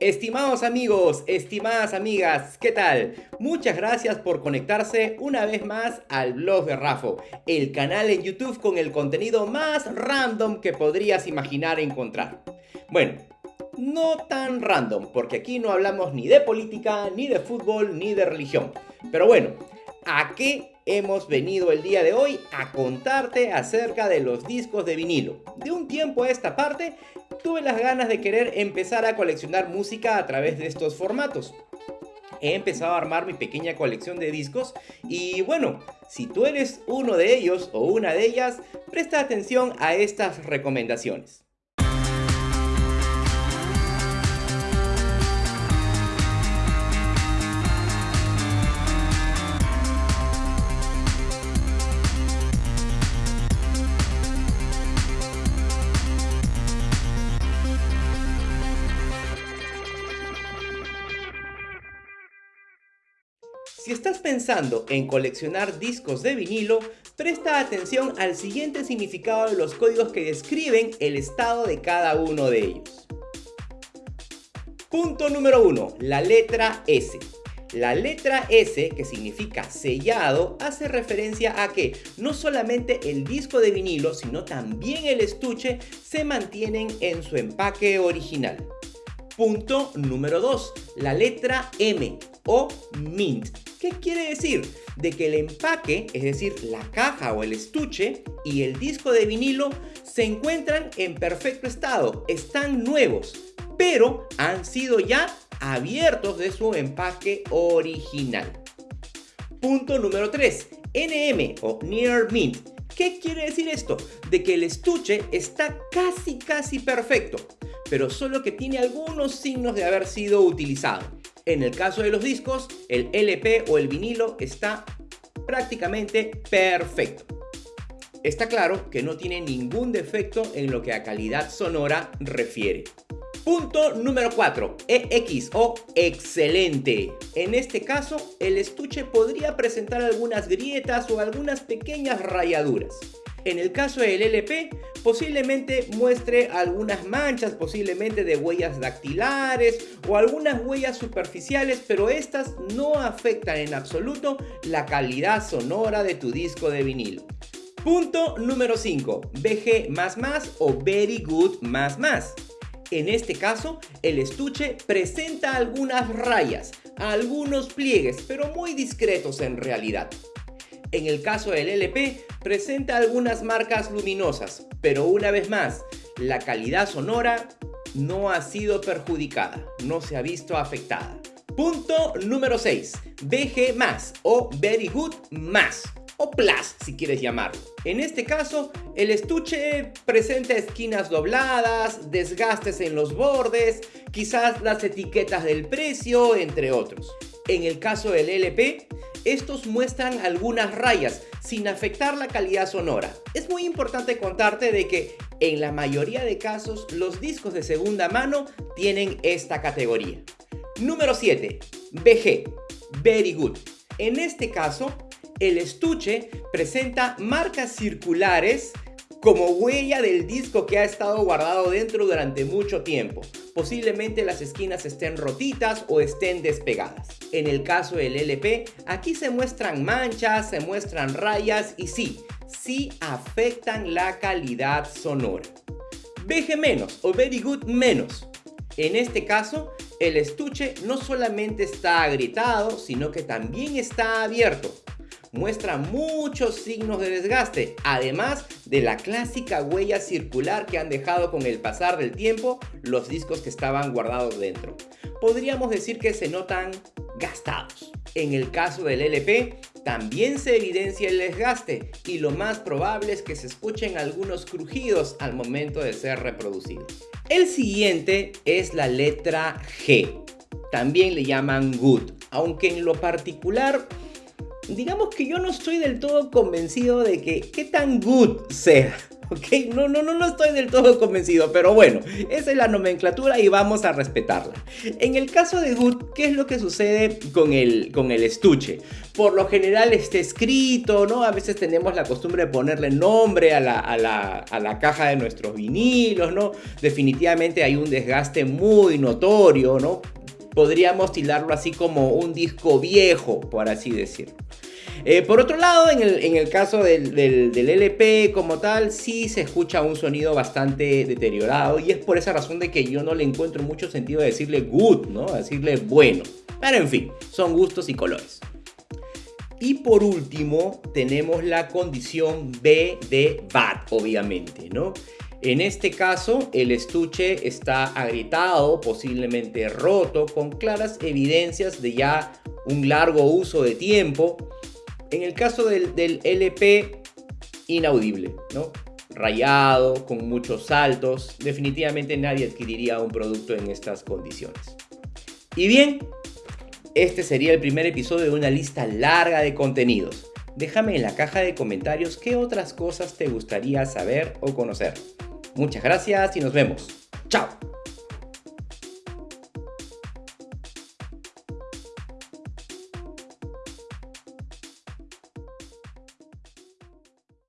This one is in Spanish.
Estimados amigos, estimadas amigas, ¿qué tal? Muchas gracias por conectarse una vez más al blog de Rafo, el canal en YouTube con el contenido más random que podrías imaginar encontrar. Bueno, no tan random, porque aquí no hablamos ni de política, ni de fútbol, ni de religión. Pero bueno, ¿a qué hemos venido el día de hoy? A contarte acerca de los discos de vinilo. De un tiempo a esta parte, tuve las ganas de querer empezar a coleccionar música a través de estos formatos. He empezado a armar mi pequeña colección de discos y bueno, si tú eres uno de ellos o una de ellas, presta atención a estas recomendaciones. Si estás pensando en coleccionar discos de vinilo, presta atención al siguiente significado de los códigos que describen el estado de cada uno de ellos. Punto número 1. La letra S. La letra S, que significa sellado, hace referencia a que no solamente el disco de vinilo, sino también el estuche se mantienen en su empaque original. Punto número 2. La letra M o mint. ¿Qué quiere decir? De que el empaque, es decir, la caja o el estuche y el disco de vinilo se encuentran en perfecto estado, están nuevos, pero han sido ya abiertos de su empaque original. Punto número 3. NM o Near Mint. ¿Qué quiere decir esto? De que el estuche está casi casi perfecto, pero solo que tiene algunos signos de haber sido utilizado. En el caso de los discos, el LP o el vinilo está prácticamente perfecto. Está claro que no tiene ningún defecto en lo que a calidad sonora refiere. Punto número 4. EX o excelente. En este caso, el estuche podría presentar algunas grietas o algunas pequeñas rayaduras. En el caso del LP, posiblemente muestre algunas manchas, posiblemente de huellas dactilares o algunas huellas superficiales, pero estas no afectan en absoluto la calidad sonora de tu disco de vinilo. Punto número 5. BG o Very Good. En este caso, el estuche presenta algunas rayas, algunos pliegues, pero muy discretos en realidad. En el caso del LP, presenta algunas marcas luminosas, pero una vez más, la calidad sonora no ha sido perjudicada, no se ha visto afectada. Punto número 6. BG o Very Good más o Plus si quieres llamarlo. En este caso, el estuche presenta esquinas dobladas, desgastes en los bordes, quizás las etiquetas del precio, entre otros. En el caso del LP, estos muestran algunas rayas sin afectar la calidad sonora. Es muy importante contarte de que en la mayoría de casos los discos de segunda mano tienen esta categoría. Número 7. BG. Very Good. En este caso, el estuche presenta marcas circulares como huella del disco que ha estado guardado dentro durante mucho tiempo. Posiblemente las esquinas estén rotitas o estén despegadas. En el caso del LP, aquí se muestran manchas, se muestran rayas y sí, sí afectan la calidad sonora. BG menos o Very Good menos. En este caso, el estuche no solamente está agrietado, sino que también está abierto muestra muchos signos de desgaste, además de la clásica huella circular que han dejado con el pasar del tiempo los discos que estaban guardados dentro. Podríamos decir que se notan gastados. En el caso del LP, también se evidencia el desgaste y lo más probable es que se escuchen algunos crujidos al momento de ser reproducidos. El siguiente es la letra G. También le llaman Good, aunque en lo particular digamos que yo no estoy del todo convencido de que qué tan good sea. ¿ok? No, no, no, no estoy del todo convencido, pero bueno, esa es la nomenclatura y vamos a respetarla. En el caso de Good, ¿qué es lo que sucede con el, con el estuche? Por lo general está escrito, ¿no? A veces tenemos la costumbre de ponerle nombre a la, a la, a la caja de nuestros vinilos, ¿no? Definitivamente hay un desgaste muy notorio, ¿no? Podríamos tildarlo así como un disco viejo, por así decirlo. Eh, por otro lado, en el, caso del, LP como tal, sí se escucha un sonido bastante deteriorado y es por esa razón de que yo no le encuentro mucho sentido decirle good, ¿no? decirle bueno. Pero en fin, son gustos y colores. Y por último, tenemos la condición B de bad, obviamente, ¿no? En este caso, el estuche está agrietado, posiblemente roto, con claras evidencias de ya un largo uso de tiempo en el caso del, LP, inaudible, ¿no? Rayado, con muchos saltos, definitivamente nadie adquiriría un producto en estas condiciones. Y bien, este sería el primer episodio de una lista larga de contenidos. Déjame en la caja de comentarios qué otras cosas te gustaría saber o conocer. Muchas gracias y nos vemos. ¡Chao!